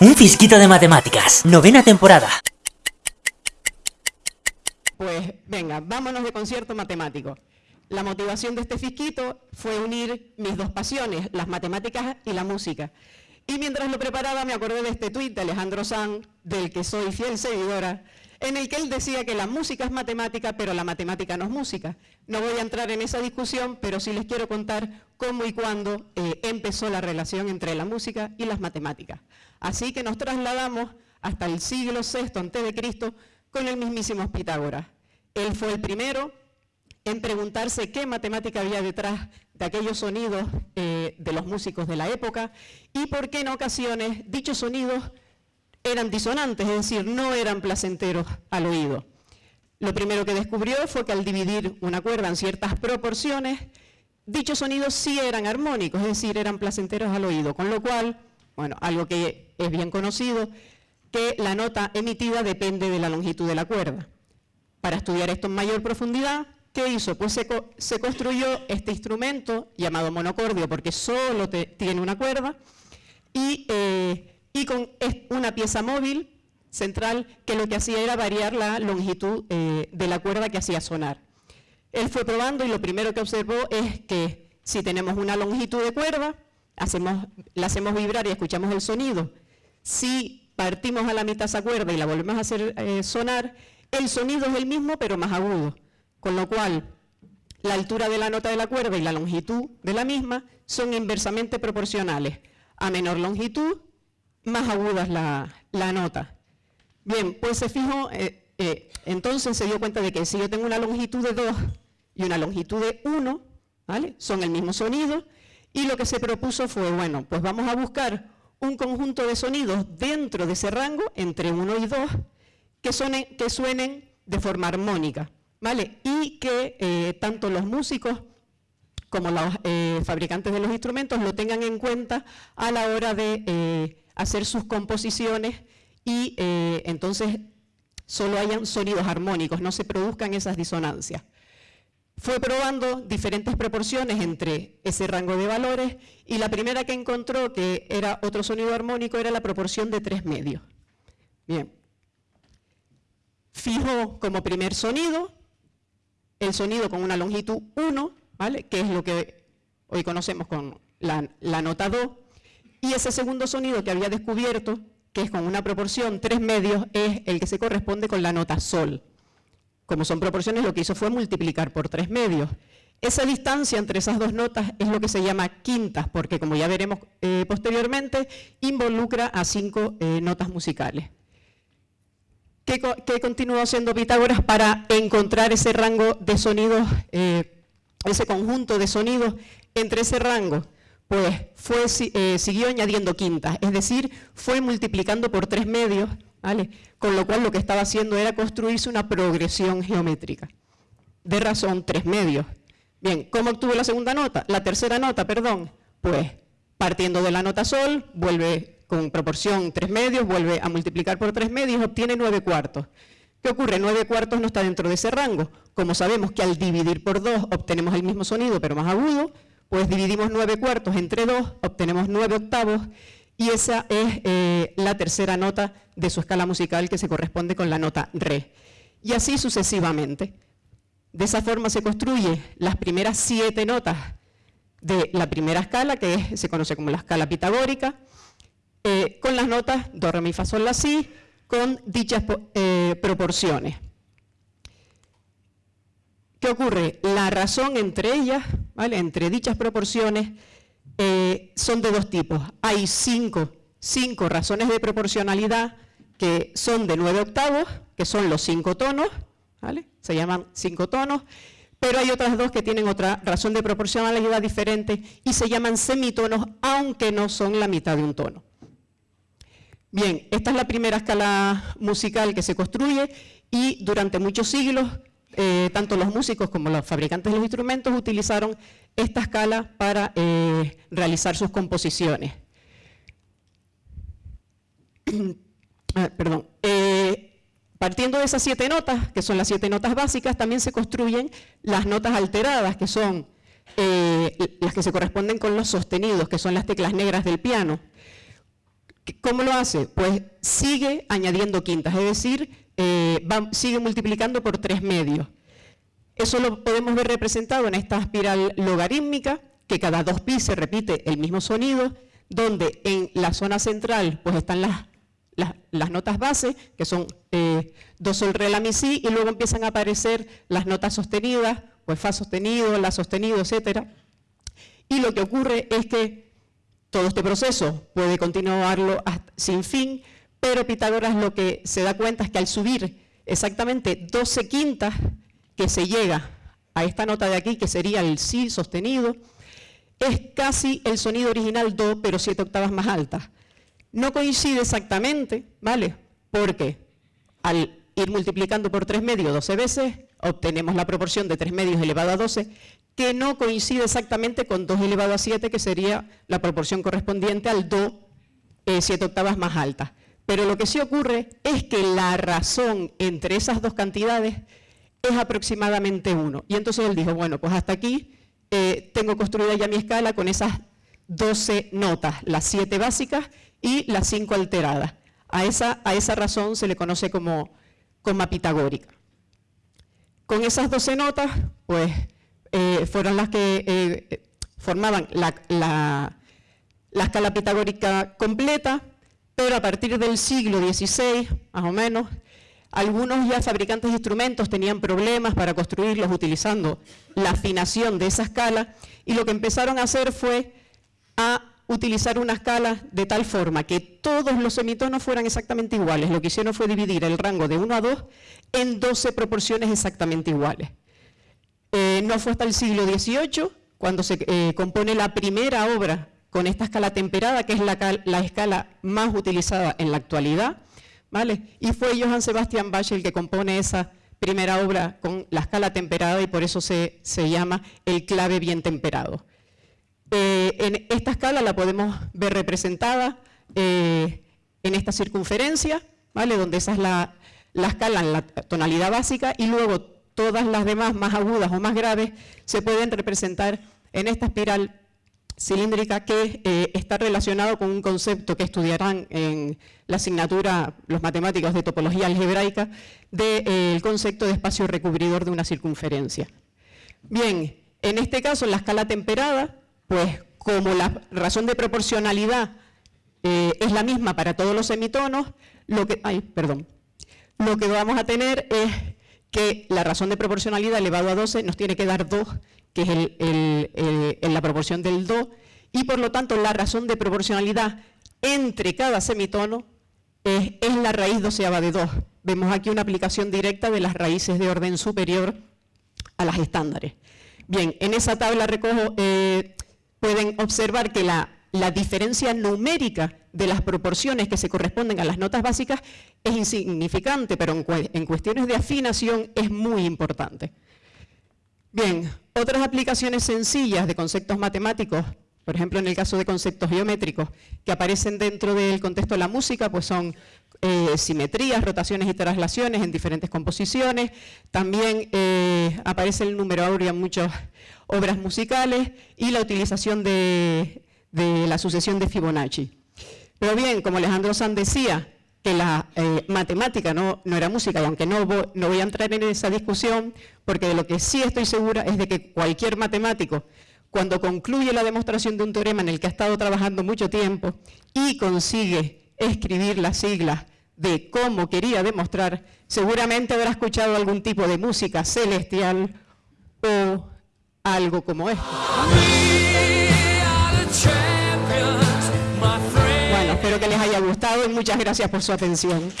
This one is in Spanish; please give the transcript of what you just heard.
Un fisquito de matemáticas, novena temporada. Pues venga, vámonos de concierto matemático. La motivación de este fisquito fue unir mis dos pasiones, las matemáticas y la música. Y mientras lo preparaba me acordé de este tuit de Alejandro Sanz, del que soy fiel seguidora, en el que él decía que la música es matemática, pero la matemática no es música. No voy a entrar en esa discusión, pero sí les quiero contar cómo y cuándo eh, empezó la relación entre la música y las matemáticas. Así que nos trasladamos hasta el siglo VI a.C. con el mismísimo Pitágoras. Él fue el primero en preguntarse qué matemática había detrás de aquellos sonidos eh, de los músicos de la época y por qué en ocasiones dichos sonidos eran disonantes, es decir, no eran placenteros al oído. Lo primero que descubrió fue que al dividir una cuerda en ciertas proporciones, dichos sonidos sí eran armónicos, es decir, eran placenteros al oído, con lo cual, bueno, algo que es bien conocido, que la nota emitida depende de la longitud de la cuerda. Para estudiar esto en mayor profundidad, ¿qué hizo? Pues se, construyó este instrumento llamado monocordio, porque solo tiene una cuerda, y eh, y con una pieza móvil central que lo que hacía era variar la longitud eh, de la cuerda que hacía sonar. Él fue probando y lo primero que observó es que si tenemos una longitud de cuerda, hacemos, la hacemos vibrar y escuchamos el sonido. Si partimos a la mitad esa cuerda y la volvemos a hacer eh, sonar, el sonido es el mismo pero más agudo. Con lo cual, la altura de la nota de la cuerda y la longitud de la misma son inversamente proporcionales. A menor longitud, más aguda es la, nota. Bien, pues se fijó, eh, eh, entonces se dio cuenta de que si yo tengo una longitud de 2 y una longitud de 1, ¿vale? son el mismo sonido, y lo que se propuso fue, bueno, pues vamos a buscar un conjunto de sonidos dentro de ese rango, entre 1 y 2, que, que suenen de forma armónica, ¿vale? Y que eh, tanto los músicos como los fabricantes de los instrumentos lo tengan en cuenta a la hora de hacer sus composiciones y eh, entonces solo hayan sonidos armónicos, no se produzcan esas disonancias. Fue probando diferentes proporciones entre ese rango de valores y la primera que encontró que era otro sonido armónico era la proporción de tres medios. Bien. Fijó como primer sonido el sonido con una longitud 1, ¿vale? que es lo que hoy conocemos con la, la nota Do, y ese segundo sonido que había descubierto, que es con una proporción 3 medios, es el que se corresponde con la nota sol. Como son proporciones, lo que hizo fue multiplicar por 3 medios. Esa distancia entre esas dos notas es lo que se llama quintas, porque como ya veremos eh, posteriormente, involucra a cinco eh, notas musicales. ¿Qué, continuó haciendo Pitágoras para encontrar ese rango de sonidos, eh, ese conjunto de sonidos entre ese rango? Pues fue, eh, siguió añadiendo quintas, es decir, fue multiplicando por tres medios, ¿vale? con lo cual lo que estaba haciendo era construirse una progresión geométrica, de razón tres medios. Bien, ¿cómo obtuvo la segunda nota? La tercera nota, perdón, pues partiendo de la nota sol, vuelve con proporción tres medios, vuelve a multiplicar por tres medios, obtiene nueve cuartos. ¿Qué ocurre? Nueve cuartos no está dentro de ese rango. Como sabemos que al dividir por dos obtenemos el mismo sonido, pero más agudo, pues dividimos nueve cuartos entre dos, obtenemos nueve octavos, y esa es eh, la tercera nota de su escala musical que se corresponde con la nota re. Y así sucesivamente. De esa forma se construyen las primeras siete notas de la primera escala, que se conoce como la escala pitagórica, eh, con las notas do, re, mi, fa, sol, la, si, con dichas eh, proporciones. ¿Qué ocurre? La razón entre ellas, entre dichas proporciones, eh, son de dos tipos. Hay cinco, cinco razones de proporcionalidad que son de nueve octavos, que son los cinco tonos, ¿vale? se llaman cinco tonos, pero hay otras dos que tienen otra razón de proporcionalidad diferente y se llaman semitonos, aunque no son la mitad de un tono. Bien, esta es la primera escala musical que se construye y durante muchos siglos eh, tanto los músicos como los fabricantes de los instrumentos utilizaron esta escala para eh, realizar sus composiciones. Ah, perdón. Eh, partiendo de esas siete notas, que son las siete notas básicas, también se construyen las notas alteradas, que son las que se corresponden con los sostenidos, que son las teclas negras del piano. ¿Cómo lo hace? Pues sigue añadiendo quintas, es decir, eh, sigue multiplicando por tres medios. Eso lo podemos ver representado en esta espiral logarítmica, que cada dos pi se repite el mismo sonido, donde en la zona central pues están las, las, notas base, que son eh, do, sol, re, la, mi, si, y luego empiezan a aparecer las notas sostenidas, pues fa sostenido, la sostenido, etc. Y lo que ocurre es que todo este proceso puede continuarlo sin fin, pero Pitágoras lo que se da cuenta es que al subir exactamente 12 quintas, que se llega a esta nota de aquí, que sería el si sostenido, es casi el sonido original do, pero siete octavas más alta. No coincide exactamente, ¿vale? Porque al ir multiplicando por 3 medios 12 veces, obtenemos la proporción de 3 medios elevado a 12, que no coincide exactamente con 2 elevado a 7, que sería la proporción correspondiente al do 7 eh, octavas más alta. Pero lo que sí ocurre es que la razón entre esas dos cantidades es aproximadamente 1. Y entonces él dijo, bueno, pues hasta aquí eh, tengo construida ya mi escala con esas 12 notas, las 7 básicas y las 5 alteradas. A esa, a esa razón se le conoce como coma pitagórica. Con esas 12 notas, pues eh, fueron las que eh, formaban la, la escala pitagórica completa, pero a partir del siglo XVI, más o menos, algunos ya fabricantes de instrumentos tenían problemas para construirlos utilizando la afinación de esa escala y lo que empezaron a hacer fue a utilizar una escala de tal forma que todos los semitonos fueran exactamente iguales. Lo que hicieron fue dividir el rango de 1 a 2 en 12 proporciones exactamente iguales. Eh, no fue hasta el siglo XVIII cuando se eh, compone la primera obra con esta escala temperada, que es la escala más utilizada en la actualidad, y fue Johann Sebastian Bach el que compone esa primera obra con la escala temperada y por eso se, llama el clave bien temperado. Eh, en esta escala la podemos ver representada eh, en esta circunferencia, ¿vale? donde esa es la, la escala en la tonalidad básica y luego todas las demás más agudas o más graves se pueden representar en esta espiral cilíndrica que eh, está relacionado con un concepto que estudiarán en la asignatura los matemáticos de topología algebraica del eh, concepto de espacio recubridor de una circunferencia. Bien, en este caso, en la escala temperada, pues como la razón de proporcionalidad eh, es la misma para todos los semitonos, lo que, ay, perdón, lo que vamos a tener es que la razón de proporcionalidad elevado a 12 nos tiene que dar 2 que es el, la proporción del Do, y por lo tanto la razón de proporcionalidad entre cada semitono es, la raíz doceava de 2. Vemos aquí una aplicación directa de las raíces de orden superior a las estándares. Bien, en esa tabla recojo, eh, pueden observar que la, diferencia numérica de las proporciones que se corresponden a las notas básicas es insignificante, pero en, cuestiones de afinación es muy importante. Bien, otras aplicaciones sencillas de conceptos matemáticos, por ejemplo en el caso de conceptos geométricos, que aparecen dentro del contexto de la música, pues son eh, simetrías, rotaciones y traslaciones en diferentes composiciones. También eh, aparece el número áureo en muchas obras musicales y la utilización de, la sucesión de Fibonacci. Pero bien, como Alejandro Sanz decía, que la eh, matemática no, era música, y aunque no, no voy a entrar en esa discusión, porque de lo que sí estoy segura es de que cualquier matemático, cuando concluye la demostración de un teorema en el que ha estado trabajando mucho tiempo y consigue escribir las siglas de cómo quería demostrar, seguramente habrá escuchado algún tipo de música celestial o algo como esto. Muchas gracias por su atención.